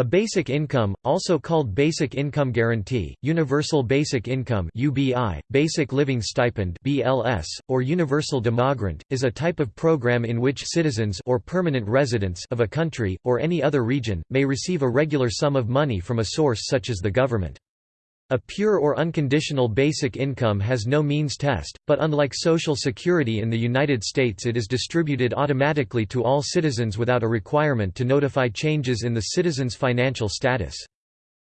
A basic income, also called Basic Income Guarantee, Universal Basic Income (UBI), Basic Living Stipend (BLS), or Universal Demogrant, is a type of program in which citizens or permanent residents of a country or any other region may receive a regular sum of money from a source such as the government. A pure or unconditional basic income has no means test, but unlike Social Security in the United States it is distributed automatically to all citizens without a requirement to notify changes in the citizen's financial status.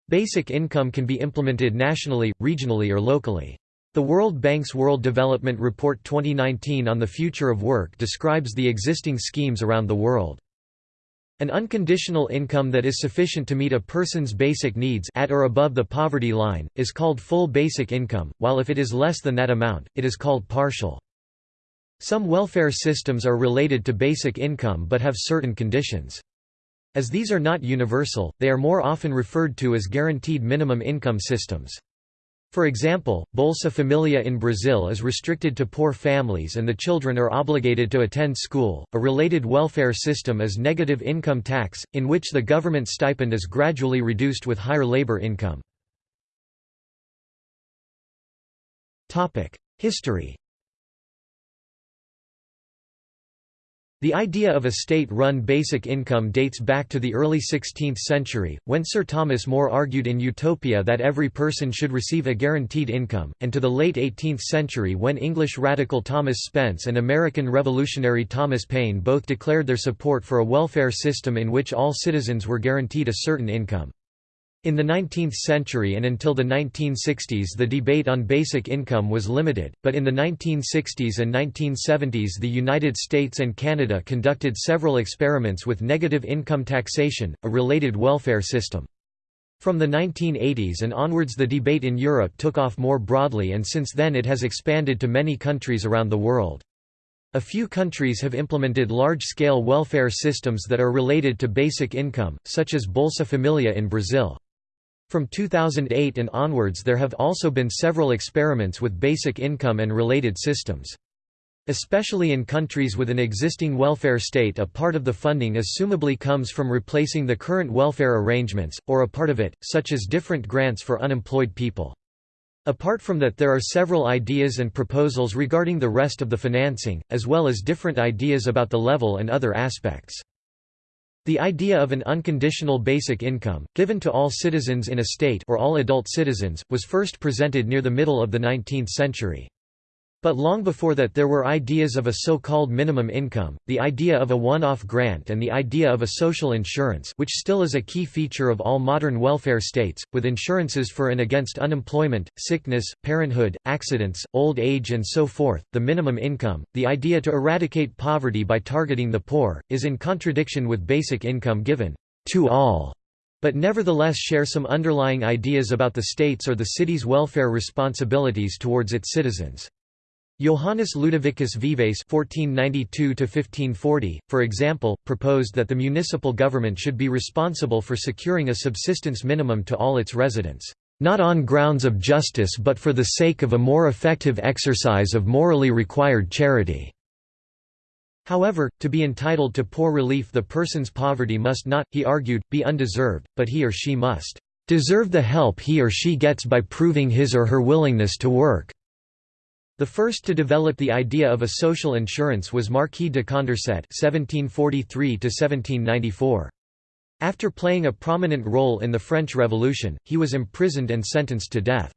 Basic income can be implemented nationally, regionally or locally. The World Bank's World Development Report 2019 on the Future of Work describes the existing schemes around the world. An unconditional income that is sufficient to meet a person's basic needs at or above the poverty line, is called full basic income, while if it is less than that amount, it is called partial. Some welfare systems are related to basic income but have certain conditions. As these are not universal, they are more often referred to as guaranteed minimum income systems. For example, Bolsa Familia in Brazil is restricted to poor families and the children are obligated to attend school. A related welfare system is negative income tax, in which the government stipend is gradually reduced with higher labor income. History The idea of a state-run basic income dates back to the early 16th century, when Sir Thomas More argued in Utopia that every person should receive a guaranteed income, and to the late 18th century when English radical Thomas Spence and American revolutionary Thomas Paine both declared their support for a welfare system in which all citizens were guaranteed a certain income. In the 19th century and until the 1960s the debate on basic income was limited, but in the 1960s and 1970s the United States and Canada conducted several experiments with negative income taxation, a related welfare system. From the 1980s and onwards the debate in Europe took off more broadly and since then it has expanded to many countries around the world. A few countries have implemented large-scale welfare systems that are related to basic income, such as Bolsa Familia in Brazil. From 2008 and onwards there have also been several experiments with basic income and related systems. Especially in countries with an existing welfare state a part of the funding assumably comes from replacing the current welfare arrangements, or a part of it, such as different grants for unemployed people. Apart from that there are several ideas and proposals regarding the rest of the financing, as well as different ideas about the level and other aspects. The idea of an unconditional basic income, given to all citizens in a state or all adult citizens, was first presented near the middle of the 19th century. But long before that there were ideas of a so-called minimum income, the idea of a one-off grant and the idea of a social insurance which still is a key feature of all modern welfare states, with insurances for and against unemployment, sickness, parenthood, accidents, old age and so forth. The minimum income, the idea to eradicate poverty by targeting the poor, is in contradiction with basic income given to all but nevertheless share some underlying ideas about the state's or the city's welfare responsibilities towards its citizens. Johannes Ludovicus Vives (1492–1540), for example, proposed that the municipal government should be responsible for securing a subsistence minimum to all its residents, not on grounds of justice but for the sake of a more effective exercise of morally required charity. However, to be entitled to poor relief the person's poverty must not, he argued, be undeserved, but he or she must deserve the help he or she gets by proving his or her willingness to work. The first to develop the idea of a social insurance was Marquis de Condorcet (1743–1794). After playing a prominent role in the French Revolution, he was imprisoned and sentenced to death.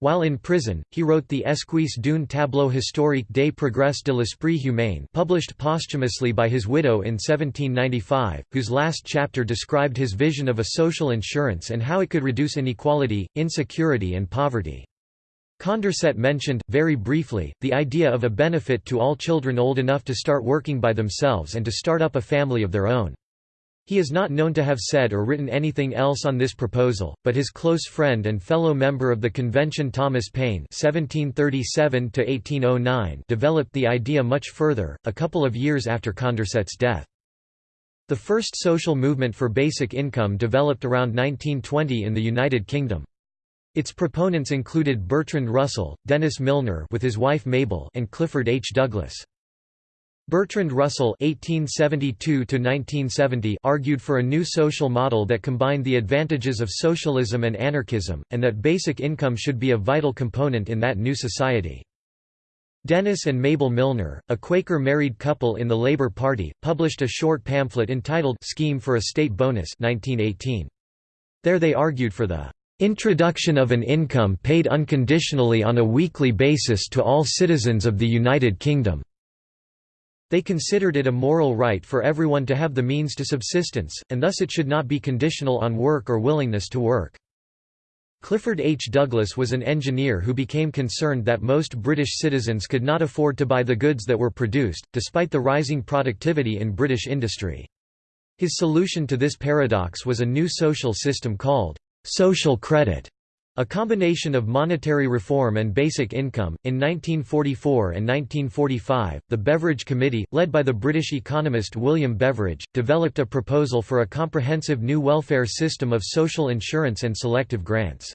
While in prison, he wrote the Esquisse d'un tableau historique des progrès de l'esprit humain published posthumously by his widow in 1795, whose last chapter described his vision of a social insurance and how it could reduce inequality, insecurity and poverty. Condorcet mentioned, very briefly, the idea of a benefit to all children old enough to start working by themselves and to start up a family of their own. He is not known to have said or written anything else on this proposal, but his close friend and fellow member of the convention Thomas Paine (1737–1809) developed the idea much further, a couple of years after Condorcet's death. The first social movement for basic income developed around 1920 in the United Kingdom. Its proponents included Bertrand Russell, Dennis Milner with his wife Mabel and Clifford H. Douglas. Bertrand Russell (1872–1970) argued for a new social model that combined the advantages of socialism and anarchism, and that basic income should be a vital component in that new society. Dennis and Mabel Milner, a Quaker married couple in the Labour Party, published a short pamphlet entitled "Scheme for a State Bonus" 1918. There they argued for the "...introduction of an income paid unconditionally on a weekly basis to all citizens of the United Kingdom." They considered it a moral right for everyone to have the means to subsistence, and thus it should not be conditional on work or willingness to work. Clifford H. Douglas was an engineer who became concerned that most British citizens could not afford to buy the goods that were produced, despite the rising productivity in British industry. His solution to this paradox was a new social system called social credit. A combination of monetary reform and basic income. In 1944 and 1945, the Beveridge Committee, led by the British economist William Beveridge, developed a proposal for a comprehensive new welfare system of social insurance and selective grants.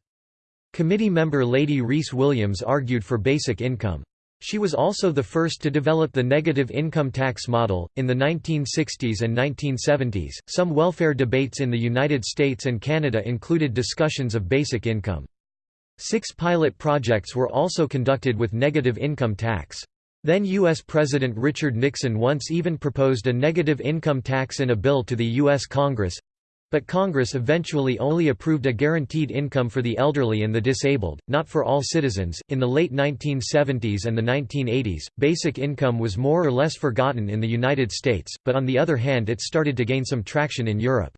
Committee member Lady Rhys Williams argued for basic income. She was also the first to develop the negative income tax model. In the 1960s and 1970s, some welfare debates in the United States and Canada included discussions of basic income. Six pilot projects were also conducted with negative income tax. Then U.S. President Richard Nixon once even proposed a negative income tax in a bill to the U.S. Congress, but Congress eventually only approved a guaranteed income for the elderly and the disabled, not for all citizens. In the late 1970s and the 1980s, basic income was more or less forgotten in the United States, but on the other hand it started to gain some traction in Europe.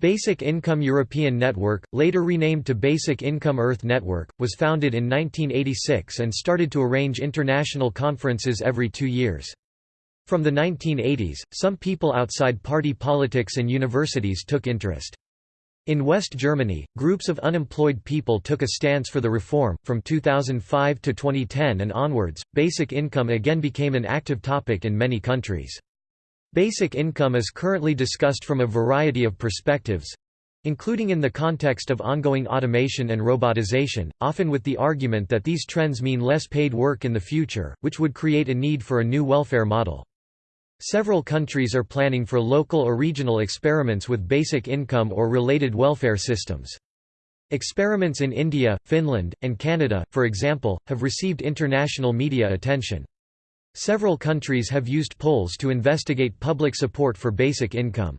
Basic Income European Network, later renamed to Basic Income Earth Network, was founded in 1986 and started to arrange international conferences every two years. From the 1980s, some people outside party politics and universities took interest. In West Germany, groups of unemployed people took a stance for the reform. From 2005 to 2010 and onwards, basic income again became an active topic in many countries. Basic income is currently discussed from a variety of perspectives including in the context of ongoing automation and robotization, often with the argument that these trends mean less paid work in the future, which would create a need for a new welfare model. Several countries are planning for local or regional experiments with basic income or related welfare systems. Experiments in India, Finland, and Canada, for example, have received international media attention. Several countries have used polls to investigate public support for basic income.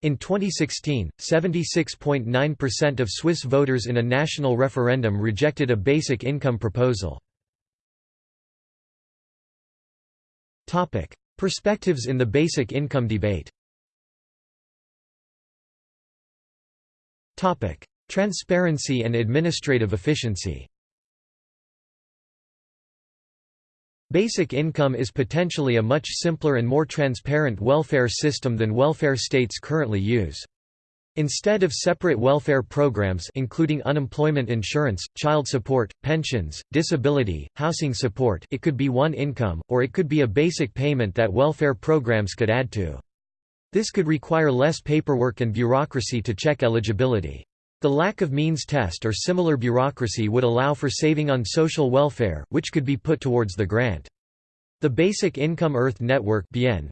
In 2016, 76.9% of Swiss voters in a national referendum rejected a basic income proposal. Perspectives in the basic income debate Transparency and administrative efficiency Basic income is potentially a much simpler and more transparent welfare system than welfare states currently use. Instead of separate welfare programs including unemployment insurance, child support, pensions, disability, housing support it could be one income, or it could be a basic payment that welfare programs could add to. This could require less paperwork and bureaucracy to check eligibility. The lack of means test or similar bureaucracy would allow for saving on social welfare, which could be put towards the grant. The Basic Income Earth Network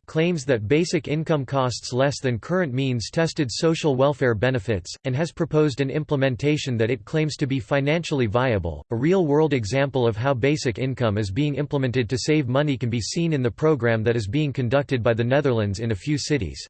claims that basic income costs less than current means-tested social welfare benefits, and has proposed an implementation that it claims to be financially viable. A real-world example of how basic income is being implemented to save money can be seen in the program that is being conducted by the Netherlands in a few cities.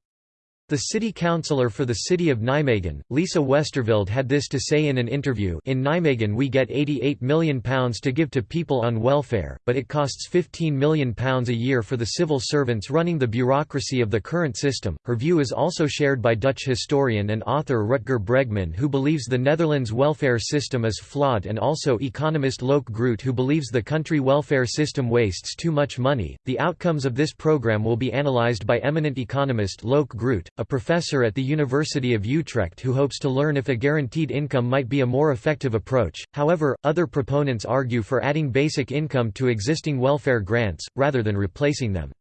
The city councillor for the city of Nijmegen, Lisa Westerveld had this to say in an interview In Nijmegen we get £88 million to give to people on welfare, but it costs £15 million a year for the civil servants running the bureaucracy of the current system. Her view is also shared by Dutch historian and author Rutger Bregman who believes the Netherlands welfare system is flawed and also economist Loek Groot who believes the country welfare system wastes too much money. The outcomes of this program will be analysed by eminent economist Loek Groot, a professor at the University of Utrecht who hopes to learn if a guaranteed income might be a more effective approach. However, other proponents argue for adding basic income to existing welfare grants, rather than replacing them.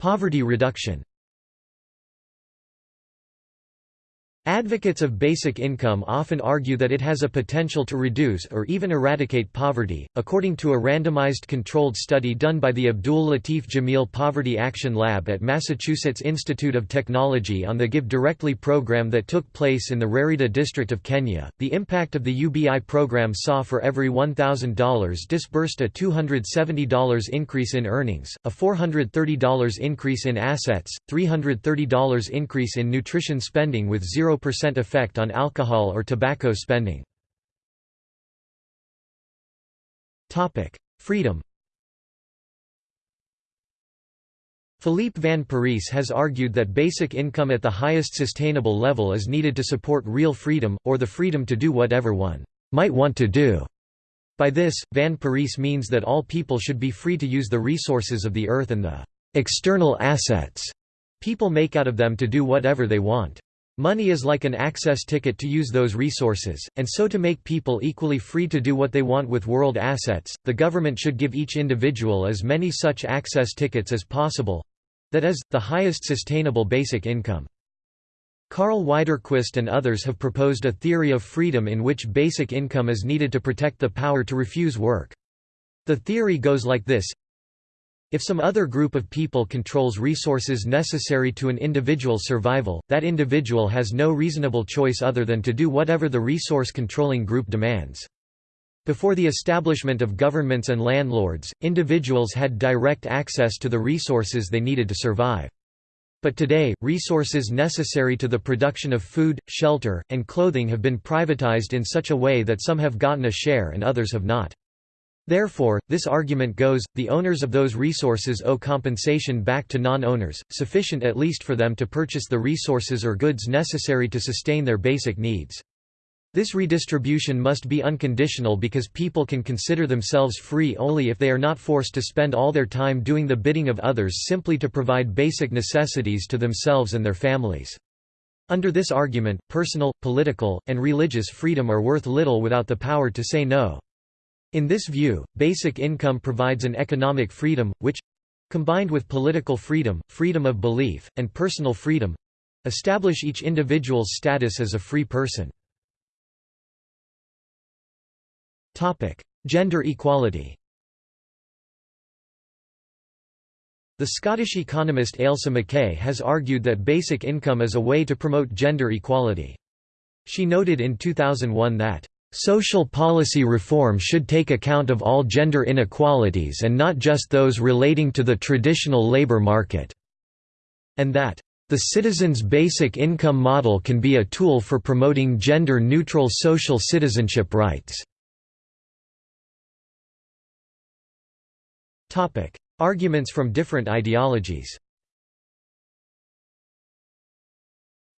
Poverty reduction Advocates of basic income often argue that it has a potential to reduce or even eradicate poverty. According to a randomized controlled study done by the Abdul Latif Jameel Poverty Action Lab at Massachusetts Institute of Technology on the Give Directly program that took place in the Rarieda district of Kenya, the impact of the UBI program saw for every $1,000 disbursed a $270 increase in earnings, a $430 increase in assets, $330 increase in nutrition spending with 0 0% effect on alcohol or tobacco spending. Freedom Philippe Van Parijs has argued that basic income at the highest sustainable level is needed to support real freedom, or the freedom to do whatever one might want to do. By this, Van Parijs means that all people should be free to use the resources of the earth and the external assets people make out of them to do whatever they want. Money is like an access ticket to use those resources, and so to make people equally free to do what they want with world assets, the government should give each individual as many such access tickets as possible—that is, the highest sustainable basic income. Karl Widerquist and others have proposed a theory of freedom in which basic income is needed to protect the power to refuse work. The theory goes like this if some other group of people controls resources necessary to an individual's survival, that individual has no reasonable choice other than to do whatever the resource-controlling group demands. Before the establishment of governments and landlords, individuals had direct access to the resources they needed to survive. But today, resources necessary to the production of food, shelter, and clothing have been privatized in such a way that some have gotten a share and others have not. Therefore, this argument goes, the owners of those resources owe compensation back to non-owners, sufficient at least for them to purchase the resources or goods necessary to sustain their basic needs. This redistribution must be unconditional because people can consider themselves free only if they are not forced to spend all their time doing the bidding of others simply to provide basic necessities to themselves and their families. Under this argument, personal, political, and religious freedom are worth little without the power to say no. In this view, basic income provides an economic freedom, which—combined with political freedom, freedom of belief, and personal freedom—establish each individual's status as a free person. Gender equality The Scottish economist Ailsa McKay has argued that basic income is a way to promote gender equality. She noted in 2001 that Social policy reform should take account of all gender inequalities and not just those relating to the traditional labor market." And that, "...the citizen's basic income model can be a tool for promoting gender-neutral social citizenship rights." Arguments from different ideologies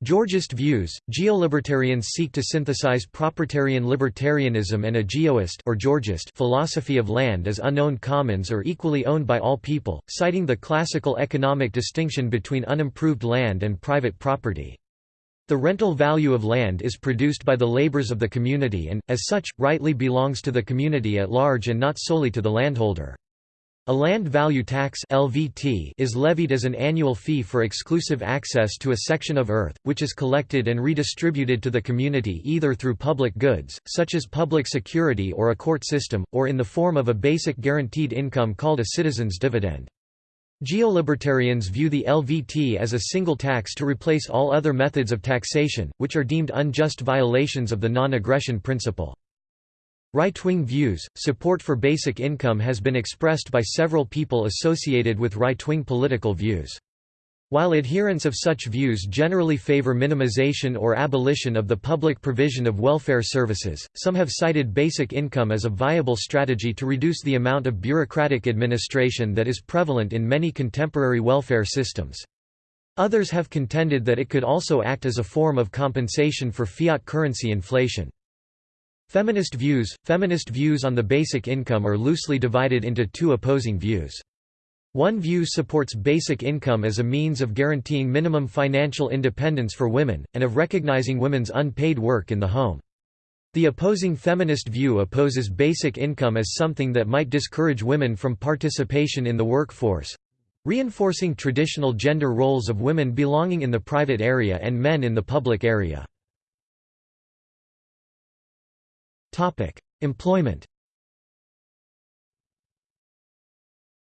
Georgist views, geolibertarians seek to synthesize propertarian libertarianism and a geoist or Georgist philosophy of land as unowned commons or equally owned by all people, citing the classical economic distinction between unimproved land and private property. The rental value of land is produced by the labors of the community and, as such, rightly belongs to the community at large and not solely to the landholder. A land value tax (LVT) is levied as an annual fee for exclusive access to a section of earth, which is collected and redistributed to the community either through public goods, such as public security or a court system, or in the form of a basic guaranteed income called a citizen's dividend. Geolibertarians view the LVT as a single tax to replace all other methods of taxation, which are deemed unjust violations of the non-aggression principle. Right-wing views, support for basic income has been expressed by several people associated with right-wing political views. While adherents of such views generally favor minimization or abolition of the public provision of welfare services, some have cited basic income as a viable strategy to reduce the amount of bureaucratic administration that is prevalent in many contemporary welfare systems. Others have contended that it could also act as a form of compensation for fiat currency inflation. Feminist views Feminist views on the basic income are loosely divided into two opposing views. One view supports basic income as a means of guaranteeing minimum financial independence for women, and of recognizing women's unpaid work in the home. The opposing feminist view opposes basic income as something that might discourage women from participation in the workforce—reinforcing traditional gender roles of women belonging in the private area and men in the public area. Employment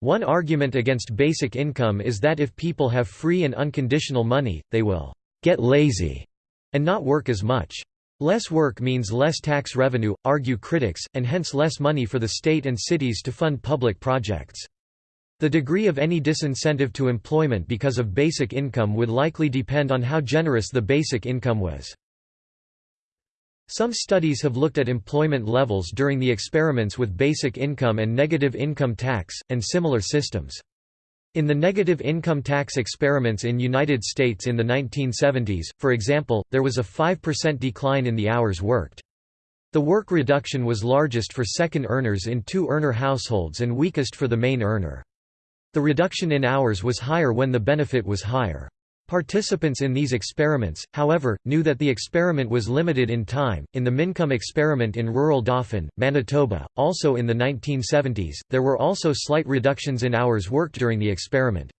One argument against basic income is that if people have free and unconditional money, they will get lazy and not work as much. Less work means less tax revenue, argue critics, and hence less money for the state and cities to fund public projects. The degree of any disincentive to employment because of basic income would likely depend on how generous the basic income was. Some studies have looked at employment levels during the experiments with basic income and negative income tax, and similar systems. In the negative income tax experiments in United States in the 1970s, for example, there was a 5% decline in the hours worked. The work reduction was largest for second earners in two-earner households and weakest for the main earner. The reduction in hours was higher when the benefit was higher. Participants in these experiments, however, knew that the experiment was limited in time. In the Mincome experiment in rural Dauphin, Manitoba, also in the 1970s, there were also slight reductions in hours worked during the experiment.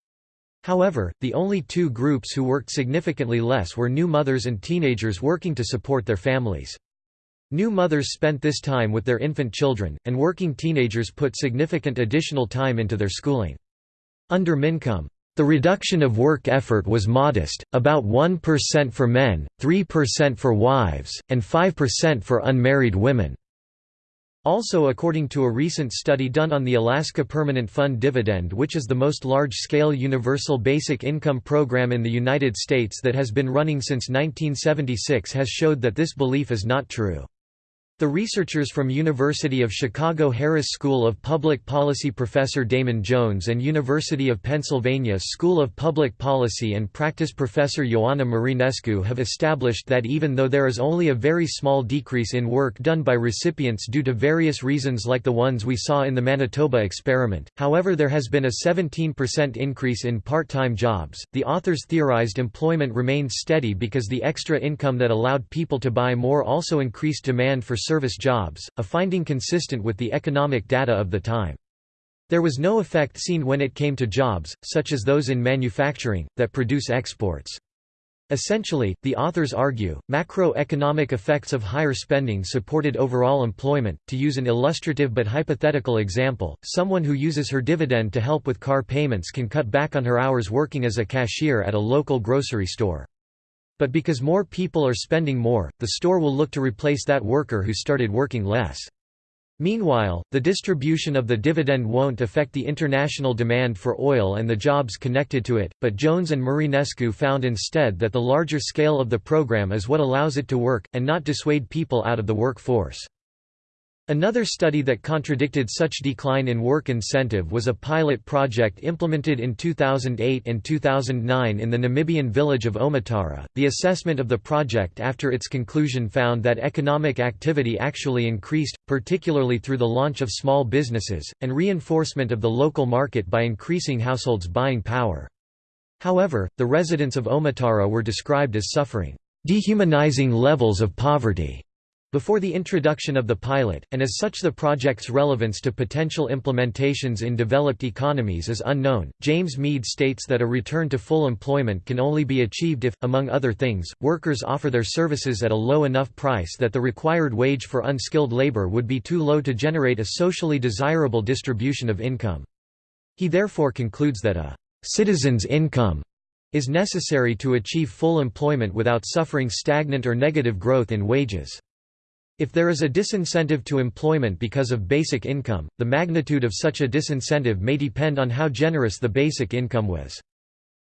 However, the only two groups who worked significantly less were new mothers and teenagers working to support their families. New mothers spent this time with their infant children, and working teenagers put significant additional time into their schooling. Under Mincome, the reduction of work effort was modest, about 1% for men, 3% for wives, and 5% for unmarried women. Also according to a recent study done on the Alaska Permanent Fund Dividend which is the most large-scale universal basic income program in the United States that has been running since 1976 has showed that this belief is not true. The researchers from University of Chicago Harris School of Public Policy Professor Damon Jones and University of Pennsylvania School of Public Policy and Practice Professor Ioana Marinescu have established that even though there is only a very small decrease in work done by recipients due to various reasons like the ones we saw in the Manitoba experiment, however there has been a 17% increase in part-time jobs. The authors theorized employment remained steady because the extra income that allowed people to buy more also increased demand for service jobs, a finding consistent with the economic data of the time. There was no effect seen when it came to jobs, such as those in manufacturing, that produce exports. Essentially, the authors argue, macroeconomic effects of higher spending supported overall employment. To use an illustrative but hypothetical example, someone who uses her dividend to help with car payments can cut back on her hours working as a cashier at a local grocery store. But because more people are spending more, the store will look to replace that worker who started working less. Meanwhile, the distribution of the dividend won't affect the international demand for oil and the jobs connected to it, but Jones and Marinescu found instead that the larger scale of the program is what allows it to work, and not dissuade people out of the workforce. Another study that contradicted such decline in work incentive was a pilot project implemented in 2008 and 2009 in the Namibian village of Omitara. The assessment of the project after its conclusion found that economic activity actually increased, particularly through the launch of small businesses, and reinforcement of the local market by increasing households' buying power. However, the residents of Omitara were described as suffering dehumanizing levels of poverty before the introduction of the pilot, and as such the project's relevance to potential implementations in developed economies is unknown. James Meade states that a return to full employment can only be achieved if, among other things, workers offer their services at a low enough price that the required wage for unskilled labor would be too low to generate a socially desirable distribution of income. He therefore concludes that a citizen's income is necessary to achieve full employment without suffering stagnant or negative growth in wages. If there is a disincentive to employment because of basic income, the magnitude of such a disincentive may depend on how generous the basic income was.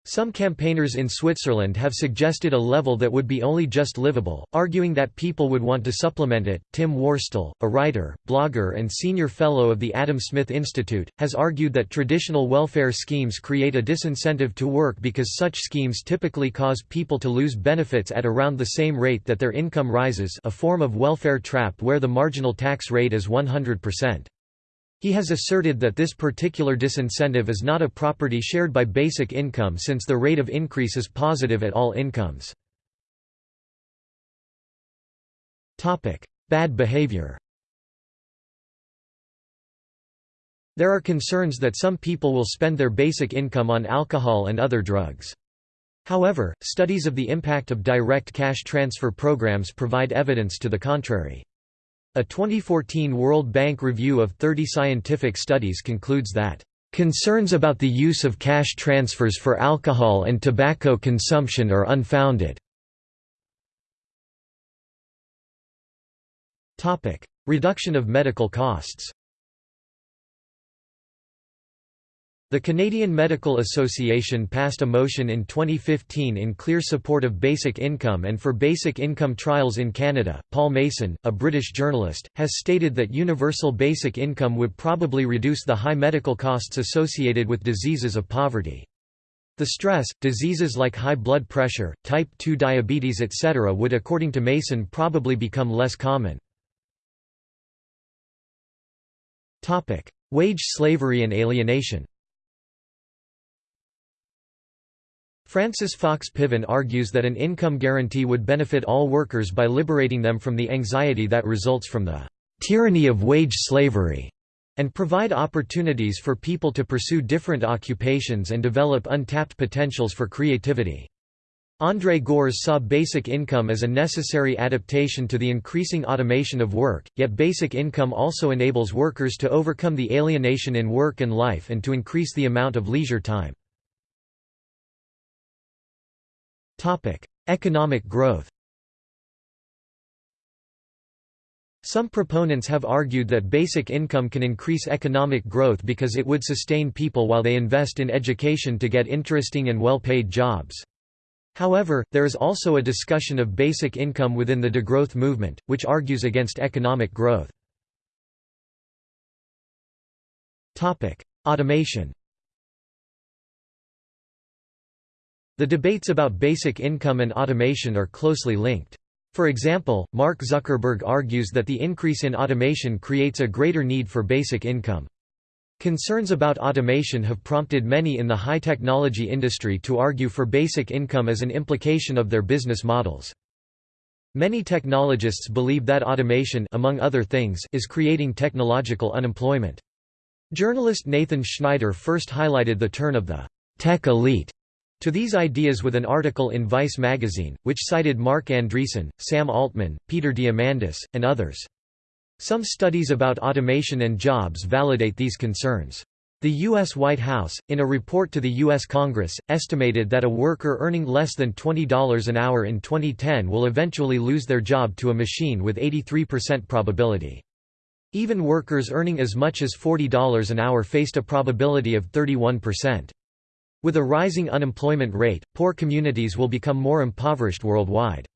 Some campaigners in Switzerland have suggested a level that would be only just livable, arguing that people would want to supplement it. Tim Worstall, a writer, blogger, and senior fellow of the Adam Smith Institute, has argued that traditional welfare schemes create a disincentive to work because such schemes typically cause people to lose benefits at around the same rate that their income rises, a form of welfare trap where the marginal tax rate is 100%. He has asserted that this particular disincentive is not a property shared by basic income since the rate of increase is positive at all incomes. Bad behavior There are concerns that some people will spend their basic income on alcohol and other drugs. However, studies of the impact of direct cash transfer programs provide evidence to the contrary. A 2014 World Bank review of 30 scientific studies concludes that Concerns about the use of cash transfers for alcohol and tobacco consumption are unfounded. Reduction of medical costs The Canadian Medical Association passed a motion in 2015 in clear support of basic income and for basic income trials in Canada. Paul Mason, a British journalist, has stated that universal basic income would probably reduce the high medical costs associated with diseases of poverty. The stress, diseases like high blood pressure, type 2 diabetes etc. would according to Mason probably become less common. Wage slavery and alienation Frances Fox Piven argues that an income guarantee would benefit all workers by liberating them from the anxiety that results from the tyranny of wage slavery and provide opportunities for people to pursue different occupations and develop untapped potentials for creativity. André Gorz saw basic income as a necessary adaptation to the increasing automation of work, yet basic income also enables workers to overcome the alienation in work and life and to increase the amount of leisure time. Economic growth Some proponents have argued that basic income can increase economic growth because it would sustain people while they invest in education to get interesting and well-paid jobs. However, there is also a discussion of basic income within the degrowth movement, which argues against economic growth. Automation The debates about basic income and automation are closely linked. For example, Mark Zuckerberg argues that the increase in automation creates a greater need for basic income. Concerns about automation have prompted many in the high-technology industry to argue for basic income as an implication of their business models. Many technologists believe that automation among other things is creating technological unemployment. Journalist Nathan Schneider first highlighted the turn of the tech elite to these ideas with an article in Vice magazine, which cited Marc Andreessen, Sam Altman, Peter Diamandis, and others. Some studies about automation and jobs validate these concerns. The U.S. White House, in a report to the U.S. Congress, estimated that a worker earning less than $20 an hour in 2010 will eventually lose their job to a machine with 83% probability. Even workers earning as much as $40 an hour faced a probability of 31%. With a rising unemployment rate, poor communities will become more impoverished worldwide.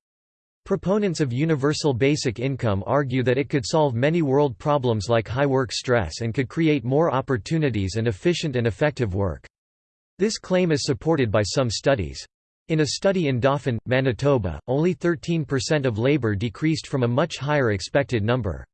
Proponents of universal basic income argue that it could solve many world problems like high work stress and could create more opportunities and efficient and effective work. This claim is supported by some studies. In a study in Dauphin, Manitoba, only 13% of labor decreased from a much higher expected number.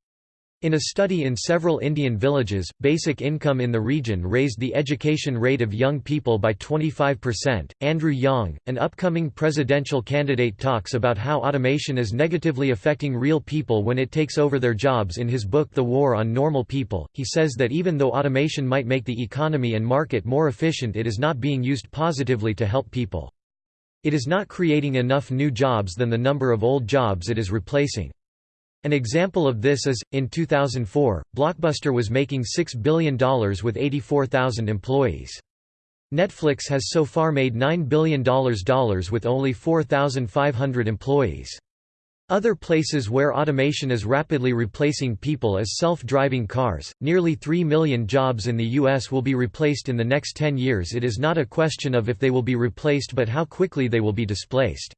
In a study in several Indian villages, basic income in the region raised the education rate of young people by 25%. Andrew Yang, an upcoming presidential candidate, talks about how automation is negatively affecting real people when it takes over their jobs in his book The War on Normal People. He says that even though automation might make the economy and market more efficient, it is not being used positively to help people. It is not creating enough new jobs than the number of old jobs it is replacing. An example of this is, in 2004, Blockbuster was making $6 billion with 84,000 employees. Netflix has so far made $9 billion with only 4,500 employees. Other places where automation is rapidly replacing people is self-driving cars. Nearly 3 million jobs in the US will be replaced in the next 10 years. It is not a question of if they will be replaced but how quickly they will be displaced.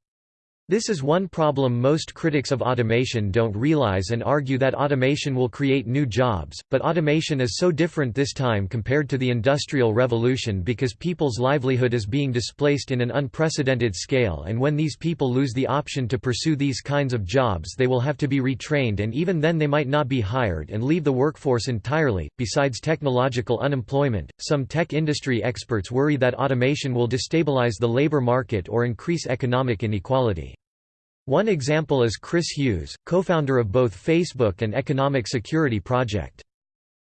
This is one problem most critics of automation don't realize and argue that automation will create new jobs, but automation is so different this time compared to the Industrial Revolution because people's livelihood is being displaced in an unprecedented scale and when these people lose the option to pursue these kinds of jobs they will have to be retrained and even then they might not be hired and leave the workforce entirely. Besides technological unemployment, some tech industry experts worry that automation will destabilize the labor market or increase economic inequality. One example is Chris Hughes, co-founder of both Facebook and Economic Security Project.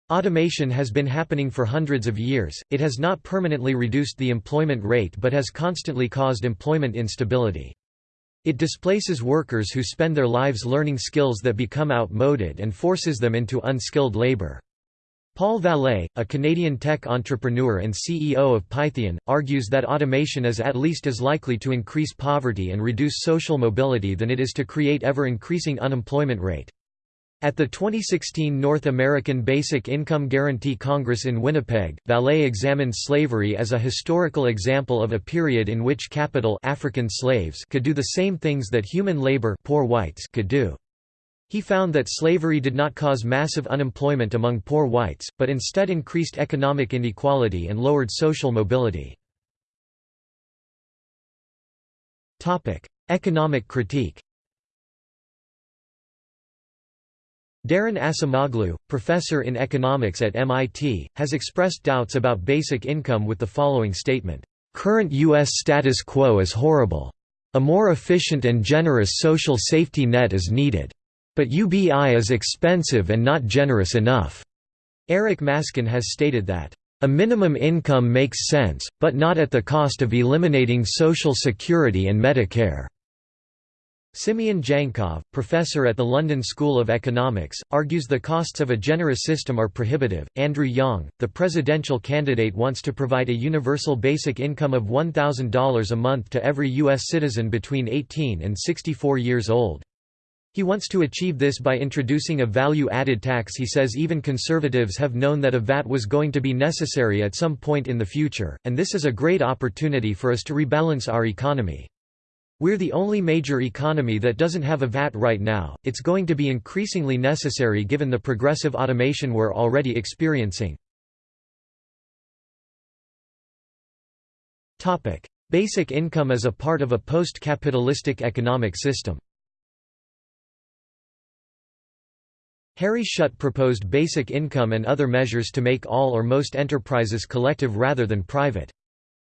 Automation has been happening for hundreds of years, it has not permanently reduced the employment rate but has constantly caused employment instability. It displaces workers who spend their lives learning skills that become outmoded and forces them into unskilled labor. Paul Vallée, a Canadian tech entrepreneur and CEO of Pythian, argues that automation is at least as likely to increase poverty and reduce social mobility than it is to create ever-increasing unemployment rate. At the 2016 North American Basic Income Guarantee Congress in Winnipeg, Vallée examined slavery as a historical example of a period in which capital African slaves could do the same things that human labor poor whites could do. He found that slavery did not cause massive unemployment among poor whites, but instead increased economic inequality and lowered social mobility. Economic critique Daron Acemoglu, professor in economics at MIT, has expressed doubts about basic income with the following statement, "...current U.S. status quo is horrible. A more efficient and generous social safety net is needed. But UBI is expensive and not generous enough." Eric Maskin has stated that, "...a minimum income makes sense, but not at the cost of eliminating Social Security and Medicare." Simeon Djankov, professor at the London School of Economics, argues the costs of a generous system are prohibitive. Andrew Yang, the presidential candidate, wants to provide a universal basic income of $1,000 a month to every U.S. citizen between 18 and 64 years old. He wants to achieve this by introducing a value-added tax he says even conservatives have known that a VAT was going to be necessary at some point in the future, and this is a great opportunity for us to rebalance our economy. We're the only major economy that doesn't have a VAT right now, it's going to be increasingly necessary given the progressive automation we're already experiencing. Basic income as a part of a post-capitalistic economic system Harry Shutt proposed basic income and other measures to make all or most enterprises collective rather than private.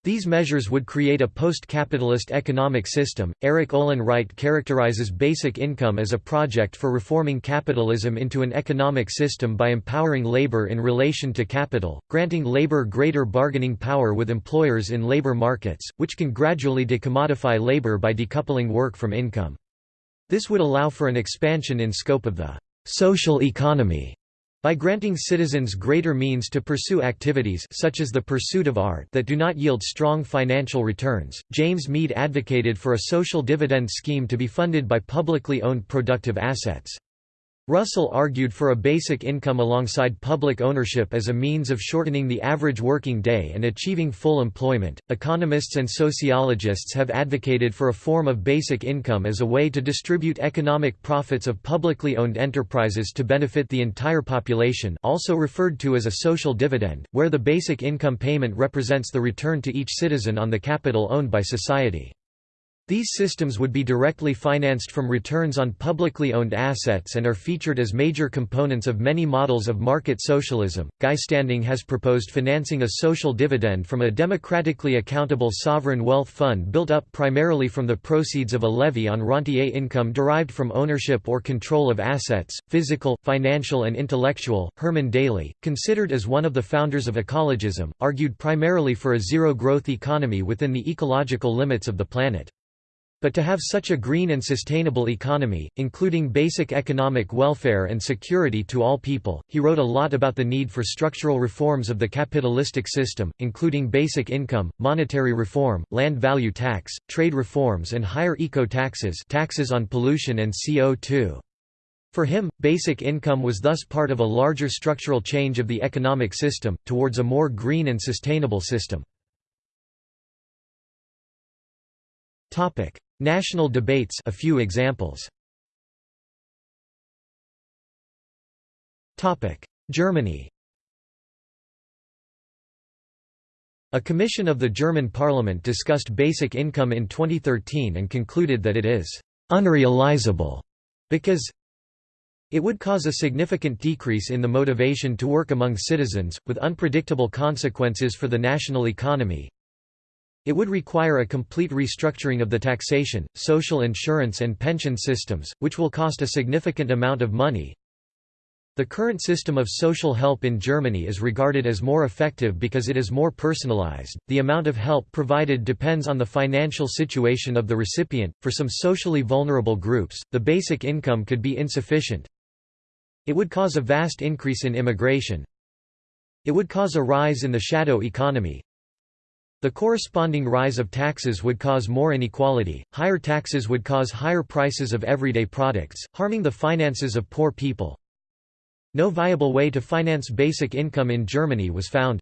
These measures would create a post-capitalist economic system. Erik Olin Wright characterizes basic income as a project for reforming capitalism into an economic system by empowering labor in relation to capital, granting labor greater bargaining power with employers in labor markets, which can gradually decommodify labor by decoupling work from income. This would allow for an expansion in scope of the social economy by granting citizens greater means to pursue activities such as the pursuit of art that do not yield strong financial returns, James Meade advocated for a social dividend scheme to be funded by publicly owned productive assets. Russell argued for a basic income alongside public ownership as a means of shortening the average working day and achieving full employment. Economists and sociologists have advocated for a form of basic income as a way to distribute economic profits of publicly owned enterprises to benefit the entire population, also referred to as a social dividend, where the basic income payment represents the return to each citizen on the capital owned by society. These systems would be directly financed from returns on publicly owned assets and are featured as major components of many models of market socialism. Guy Standing has proposed financing a social dividend from a democratically accountable sovereign wealth fund built up primarily from the proceeds of a levy on rentier income derived from ownership or control of assets, physical, financial, and intellectual. Herman Daly, considered as one of the founders of ecologism, argued primarily for a zero growth economy within the ecological limits of the planet. But to have such a green and sustainable economy, including basic economic welfare and security to all people, he wrote a lot about the need for structural reforms of the capitalistic system, including basic income, monetary reform, land value tax, trade reforms and higher eco-taxes taxes on pollution and CO2. For him, basic income was thus part of a larger structural change of the economic system, towards a more green and sustainable system. National debates a few examples. Germany A commission of the German parliament discussed basic income in 2013 and concluded that it is «unrealizable» because it would cause a significant decrease in the motivation to work among citizens, with unpredictable consequences for the national economy, it would require a complete restructuring of the taxation, social insurance and pension systems, which will cost a significant amount of money. The current system of social help in Germany is regarded as more effective because it is more personalized. The amount of help provided depends on the financial situation of the recipient. For some socially vulnerable groups, the basic income could be insufficient. It would cause a vast increase in immigration. It would cause a rise in the shadow economy. The corresponding rise of taxes would cause more inequality. Higher taxes would cause higher prices of everyday products, harming the finances of poor people. No viable way to finance basic income in Germany was found.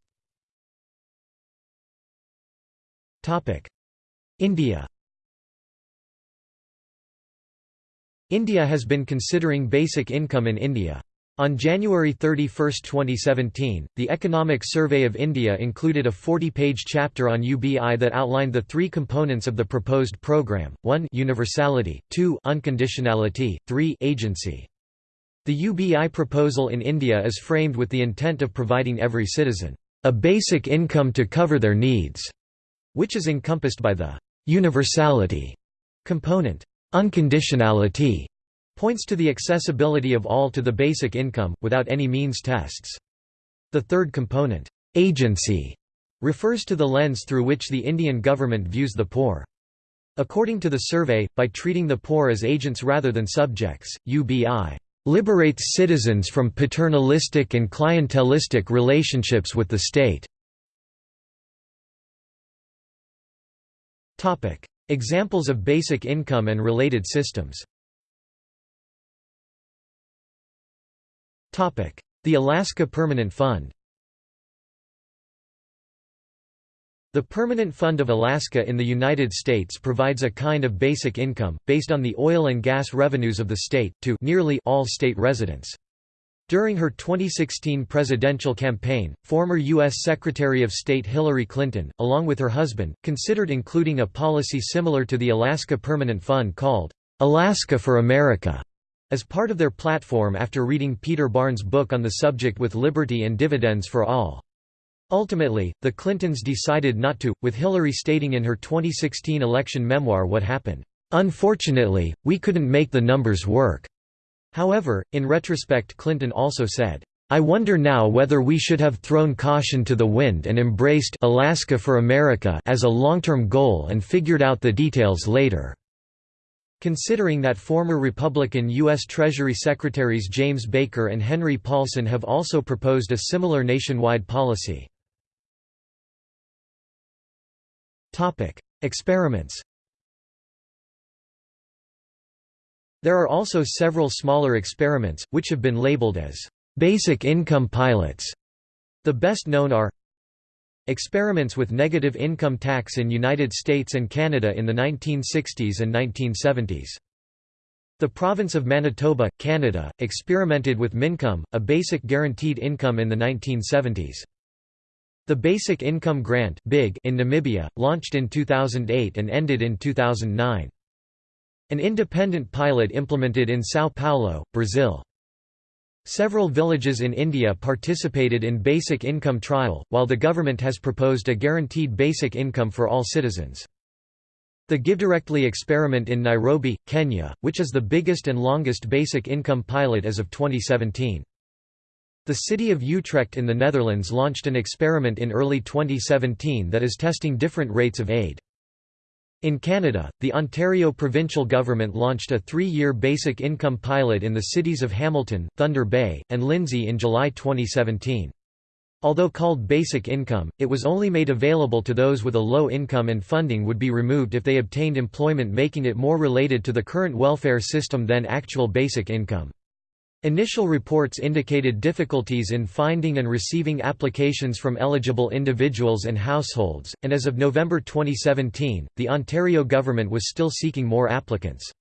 India India has been considering basic income in India. On January 31, 2017, the Economic Survey of India included a 40-page chapter on UBI that outlined the three components of the proposed program, 1 universality, 2 unconditionality, 3 agency. The UBI proposal in India is framed with the intent of providing every citizen a basic income to cover their needs, which is encompassed by the universality component. Unconditionality points to the accessibility of all to the basic income, without any means tests. The third component, agency, refers to the lens through which the Indian government views the poor. According to the survey, by treating the poor as agents rather than subjects, UBI liberates citizens from paternalistic and clientelistic relationships with the state. Examples of basic income and related systems The Alaska Permanent Fund The Permanent Fund of Alaska in the United States provides a kind of basic income, based on the oil and gas revenues of the state, to nearly all state residents. During her 2016 presidential campaign, former U.S. Secretary of State Hillary Clinton, along with her husband, considered including a policy similar to the Alaska Permanent Fund called, "'Alaska for America' as part of their platform after reading Peter Barnes' book on the subject with Liberty and Dividends for All. Ultimately, the Clintons decided not to, with Hillary stating in her 2016 election memoir what happened, "...unfortunately, we couldn't make the numbers work." However, in retrospect Clinton also said, I wonder now whether we should have thrown caution to the wind and embraced Alaska for America as a long-term goal and figured out the details later. Considering that former Republican U.S. Treasury Secretaries James Baker and Henry Paulson have also proposed a similar nationwide policy. Experiments There are also several smaller experiments, which have been labeled as basic income pilots. The best known are Experiments with negative income tax in United States and Canada in the 1960s and 1970s. The province of Manitoba, Canada, experimented with Mincome, a basic guaranteed income in the 1970s. The Basic Income Grant in Namibia, launched in 2008 and ended in 2009. An independent pilot implemented in São Paulo, Brazil. Several villages in India participated in basic income trial, while the government has proposed a guaranteed basic income for all citizens. The GiveDirectly experiment in Nairobi, Kenya, which is the biggest and longest basic income pilot as of 2017. The city of Utrecht in the Netherlands launched an experiment in early 2017 that is testing different rates of aid. In Canada, the Ontario provincial government launched a three-year basic income pilot in the cities of Hamilton, Thunder Bay, and Lindsay in July 2017. Although called basic income, it was only made available to those with a low income and funding would be removed if they obtained employment making it more related to the current welfare system than actual basic income. Initial reports indicated difficulties in finding and receiving applications from eligible individuals and households, and as of November 2017, the Ontario government was still seeking more applicants.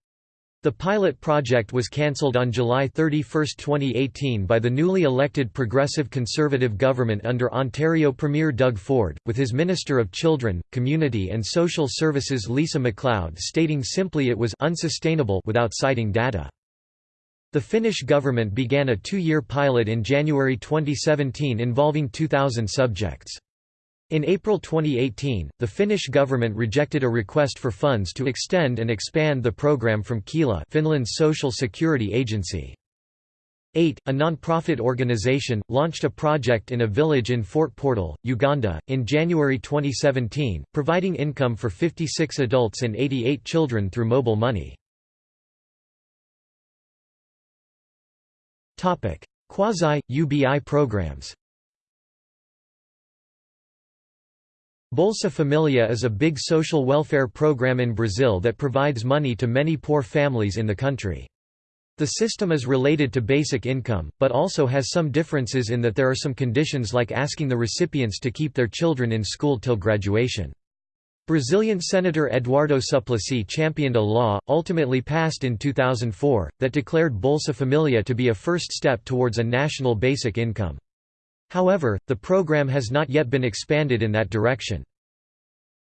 The pilot project was cancelled on July 31, 2018 by the newly elected Progressive Conservative government under Ontario Premier Doug Ford, with his Minister of Children, Community and Social Services Lisa MacLeod stating simply it was unsustainable without citing data. The Finnish government began a two-year pilot in January 2017 involving 2,000 subjects. In April 2018, the Finnish government rejected a request for funds to extend and expand the program from Kela Finland's social security agency. 8. A non-profit organization, launched a project in a village in Fort Portal, Uganda, in January 2017, providing income for 56 adults and 88 children through mobile money. Quasi-UBI programs Bolsa Familia is a big social welfare program in Brazil that provides money to many poor families in the country. The system is related to basic income, but also has some differences in that there are some conditions like asking the recipients to keep their children in school till graduation. Brazilian Senator Eduardo Suplicy championed a law, ultimately passed in 2004, that declared Bolsa Familia to be a first step towards a national basic income. However, the program has not yet been expanded in that direction.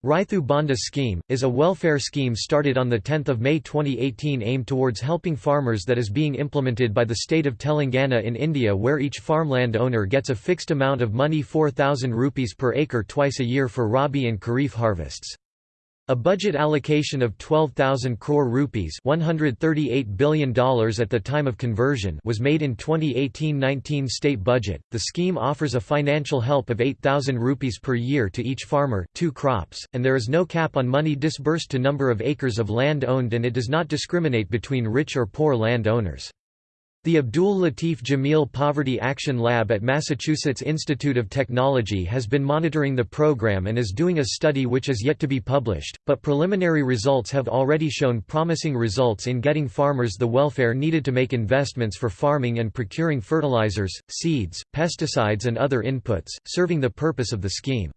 Rythu Bandhu scheme, is a welfare scheme started on 10 May 2018 aimed towards helping farmers that is being implemented by the state of Telangana in India where each farmland owner gets a fixed amount of money 4,000 rupees per acre twice a year for Rabi and Kharif harvests. A budget allocation of 12,000 crore rupees $138 billion at the time of conversion was made in 2018-19 state budget. The scheme offers a financial help of 8,000 rupees per year to each farmer two crops, and there is no cap on money disbursed to number of acres of land owned and it does not discriminate between rich or poor land owners. The Abdul Latif Jameel Poverty Action Lab at Massachusetts Institute of Technology has been monitoring the program and is doing a study which is yet to be published, but preliminary results have already shown promising results in getting farmers the welfare needed to make investments for farming and procuring fertilizers, seeds, pesticides and other inputs, serving the purpose of the scheme.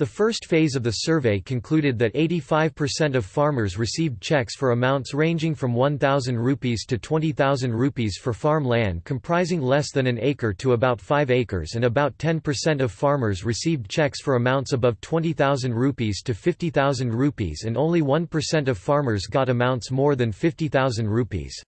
The first phase of the survey concluded that 85% of farmers received checks for amounts ranging from 1,000 rupees to 20,000 rupees for farm land comprising less than an acre to about 5 acres and about 10% of farmers received checks for amounts above 20,000 rupees to 50,000 rupees and only 1% of farmers got amounts more than 50,000 rupees.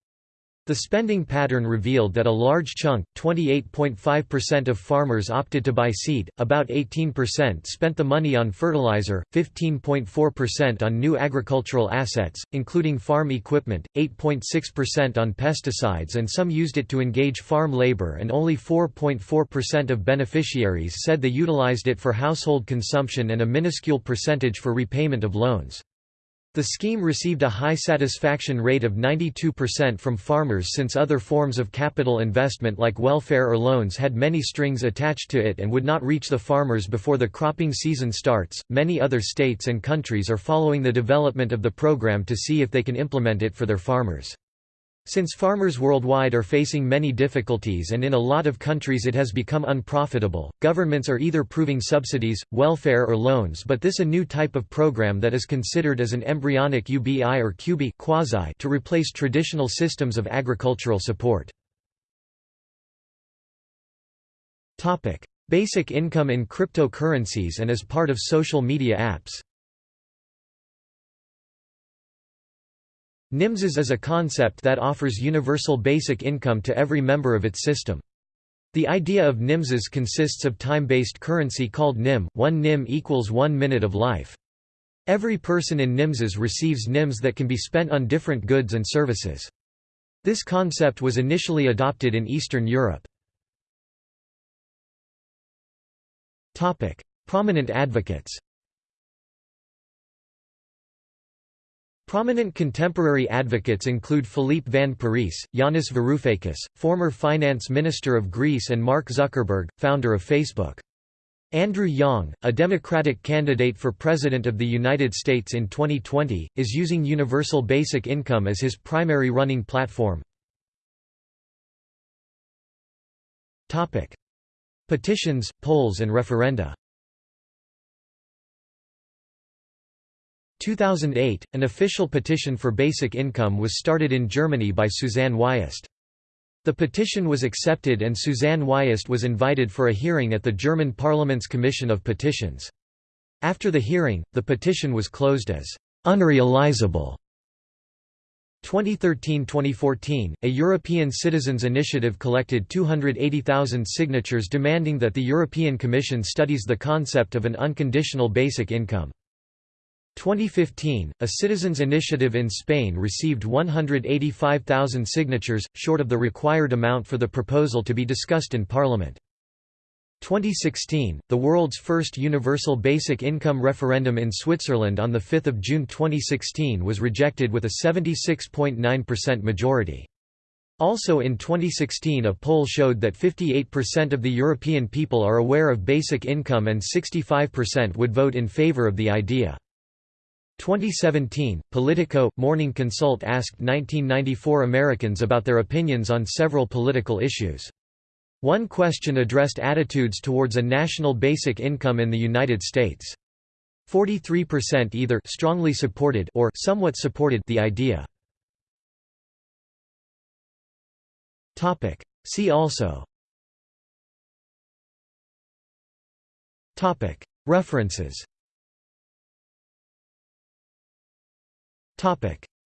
The spending pattern revealed that a large chunk, 28.5% of farmers opted to buy seed, about 18% spent the money on fertilizer, 15.4% on new agricultural assets, including farm equipment, 8.6% on pesticides and some used it to engage farm labor and only 4.4% of beneficiaries said they utilized it for household consumption and a minuscule percentage for repayment of loans. The scheme received a high satisfaction rate of 92% from farmers since other forms of capital investment like welfare or loans had many strings attached to it and would not reach the farmers before the cropping season starts. Many other states and countries are following the development of the program to see if they can implement it for their farmers. Since farmers worldwide are facing many difficulties and in a lot of countries it has become unprofitable, governments are either proving subsidies, welfare or loans but this a new type of program that is considered as an embryonic UBI or QB quasi to replace traditional systems of agricultural support. Basic income in cryptocurrencies and as part of social media apps Nimses is a concept that offers universal basic income to every member of its system. The idea of Nimses consists of time-based currency called NIM, 1 NIM equals 1 minute of life. Every person in Nimses receives NIMS that can be spent on different goods and services. This concept was initially adopted in Eastern Europe. Prominent advocates Prominent contemporary advocates include Philippe Van Parijs, Yanis Varoufakis, former finance minister of Greece and Mark Zuckerberg, founder of Facebook. Andrew Yang, a Democratic candidate for President of the United States in 2020, is using universal basic income as his primary running platform. Petitions, polls and referenda 2008, an official petition for basic income was started in Germany by Susanne Wiest. The petition was accepted and Susanne Wiest was invited for a hearing at the German Parliament's Commission of Petitions. After the hearing, the petition was closed as unrealizable. 2013–2014, a European Citizens Initiative collected 280,000 signatures demanding that the European Commission studies the concept of an unconditional basic income. 2015, a citizens' initiative in Spain received 185,000 signatures, short of the required amount for the proposal to be discussed in Parliament. 2016, the world's first universal basic income referendum in Switzerland on 5 June 2016 was rejected with a 76.9% majority. Also in 2016 a poll showed that 58% of the European people are aware of basic income and 65% would vote in favor of the idea. 2017, Politico – Morning Consult asked 1994 Americans about their opinions on several political issues. One question addressed attitudes towards a national basic income in the United States. 43% either strongly supported or somewhat supported the idea. Topic. See also Topic. References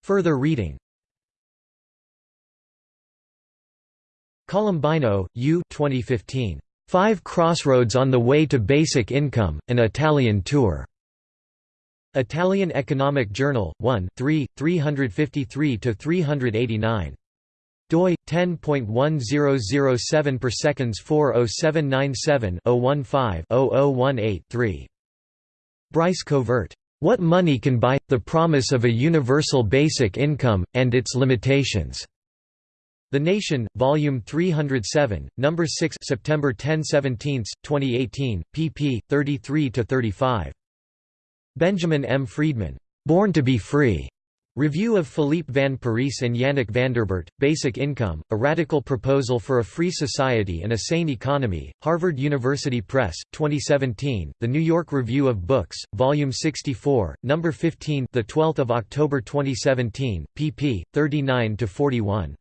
Further reading Colombino, U. 2015. Five Crossroads on the Way to Basic Income, an Italian Tour. Italian Economic Journal, 1 3, 353–389 doi 10.1007 per seconds 40797 015 0018 3 Bryce Covert what money can buy the promise of a universal basic income and its limitations the Nation, Volume 307, Number 6, September 10, 17, 2018, pp. 33–35. Benjamin M. Friedman, "'Born to be Free' Review of Philippe Van Parijs and Yannick Vanderborght, Basic Income, A Radical Proposal for a Free Society and a Sane Economy, Harvard University Press, 2017, The New York Review of Books, Volume 64, No. 15 of October 2017, pp. 39–41.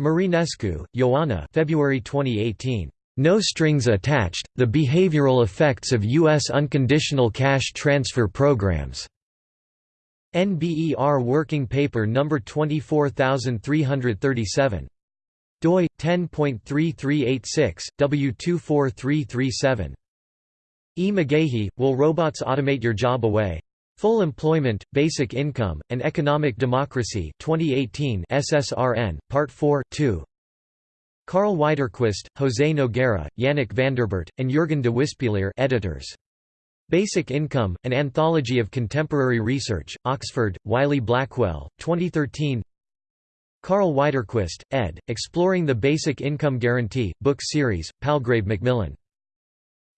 Marinescu, Ioana February 2018. No Strings Attached, The Behavioral Effects of U.S. Unconditional Cash Transfer Programs. NBER Working Paper No. 24337. doi 10.3386 W24337. E. McGaughey, Will Robots Automate Your Job Away? Full Employment, Basic Income, and Economic Democracy 2018 SSRN, Part 4 2. Karl Widerquist, José Noguera, Yannick Vanderborght, and Jürgen de Wispelaere editors. Basic Income, An Anthology of Contemporary Research, Oxford, Wiley-Blackwell, 2013 Karl Widerquist, ed., Exploring the Basic Income Guarantee, book series, Palgrave Macmillan.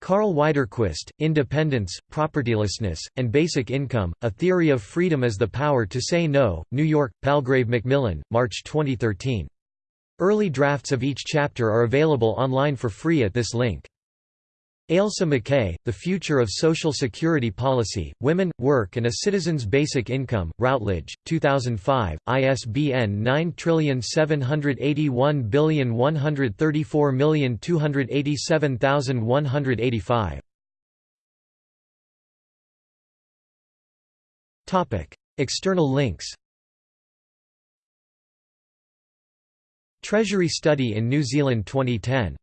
Karl Widerquist, Independence, Propertylessness, and Basic Income, A Theory of Freedom as the Power to Say No, New York, Palgrave Macmillan, March 2013. Early drafts of each chapter are available online for free at this link. Ailsa McKay, The Future of Social Security Policy, Women, Work and a Citizen's Basic Income, Routledge, 2005, ISBN 9781134287185. External links Treasury Study in New Zealand 2010